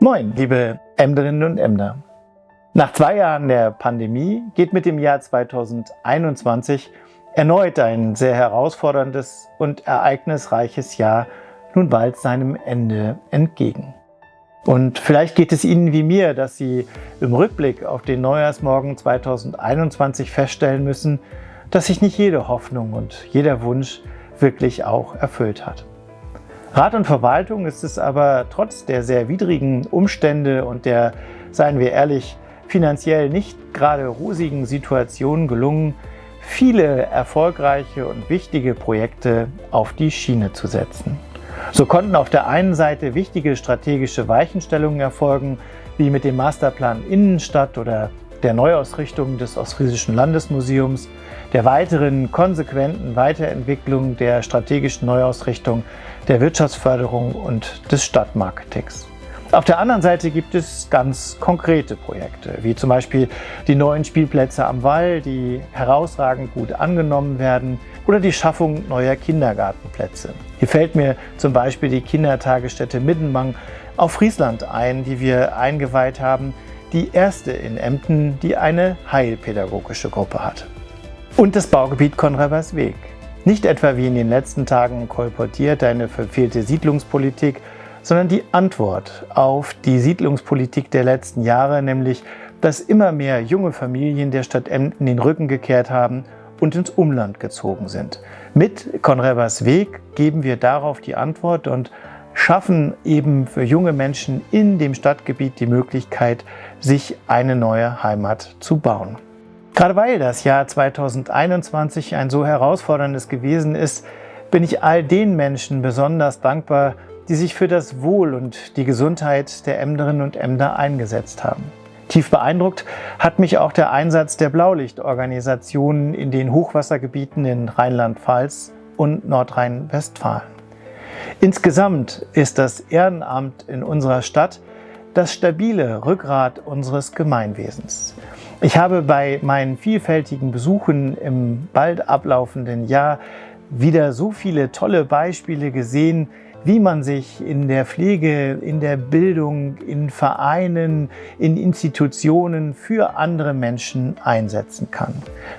Moin, liebe Emderinnen und Emder. Nach zwei Jahren der Pandemie geht mit dem Jahr 2021 erneut ein sehr herausforderndes und ereignisreiches Jahr nun bald seinem Ende entgegen. Und vielleicht geht es Ihnen wie mir, dass Sie im Rückblick auf den Neujahrsmorgen 2021 feststellen müssen, dass sich nicht jede Hoffnung und jeder Wunsch wirklich auch erfüllt hat. Rat und Verwaltung ist es aber trotz der sehr widrigen Umstände und der, seien wir ehrlich, finanziell nicht gerade rosigen Situation gelungen, viele erfolgreiche und wichtige Projekte auf die Schiene zu setzen. So konnten auf der einen Seite wichtige strategische Weichenstellungen erfolgen, wie mit dem Masterplan Innenstadt oder der Neuausrichtung des Ostfriesischen Landesmuseums, der weiteren konsequenten Weiterentwicklung der strategischen Neuausrichtung der Wirtschaftsförderung und des Stadtmarketings. Auf der anderen Seite gibt es ganz konkrete Projekte, wie zum Beispiel die neuen Spielplätze am Wall, die herausragend gut angenommen werden, oder die Schaffung neuer Kindergartenplätze. Hier fällt mir zum Beispiel die Kindertagesstätte Middenmang auf Friesland ein, die wir eingeweiht haben, die erste in Emden, die eine heilpädagogische Gruppe hat. Und das Baugebiet Konrabersweg. Nicht etwa wie in den letzten Tagen kolportiert eine verfehlte Siedlungspolitik, sondern die Antwort auf die Siedlungspolitik der letzten Jahre, nämlich dass immer mehr junge Familien der Stadt Emden den Rücken gekehrt haben und ins Umland gezogen sind. Mit Konrevers Weg geben wir darauf die Antwort und schaffen eben für junge Menschen in dem Stadtgebiet die Möglichkeit, sich eine neue Heimat zu bauen. Gerade weil das Jahr 2021 ein so herausforderndes gewesen ist, bin ich all den Menschen besonders dankbar, die sich für das Wohl und die Gesundheit der Emderinnen und Emder eingesetzt haben. Tief beeindruckt hat mich auch der Einsatz der Blaulichtorganisationen in den Hochwassergebieten in Rheinland-Pfalz und Nordrhein-Westfalen. Insgesamt ist das Ehrenamt in unserer Stadt das stabile Rückgrat unseres Gemeinwesens. Ich habe bei meinen vielfältigen Besuchen im bald ablaufenden Jahr wieder so viele tolle Beispiele gesehen, wie man sich in der Pflege, in der Bildung, in Vereinen, in Institutionen für andere Menschen einsetzen kann.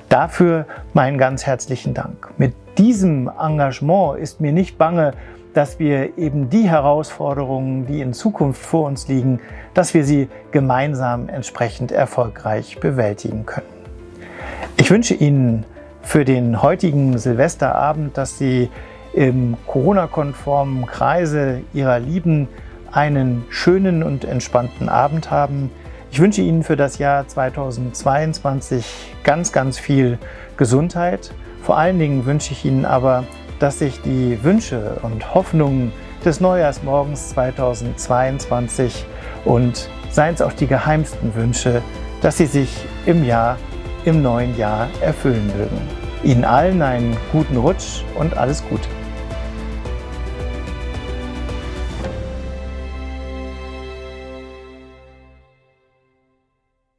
Dafür meinen ganz herzlichen Dank. Mit diesem Engagement ist mir nicht bange, dass wir eben die Herausforderungen, die in Zukunft vor uns liegen, dass wir sie gemeinsam entsprechend erfolgreich bewältigen können. Ich wünsche Ihnen für den heutigen Silvesterabend, dass Sie im Corona-konformen Kreise Ihrer Lieben einen schönen und entspannten Abend haben. Ich wünsche Ihnen für das Jahr 2022 ganz, ganz viel Gesundheit. Vor allen Dingen wünsche ich Ihnen aber dass sich die Wünsche und Hoffnungen des Neujahrsmorgens 2022 und seien es auch die geheimsten Wünsche, dass sie sich im Jahr, im neuen Jahr erfüllen mögen. Ihnen allen einen guten Rutsch und alles Gute.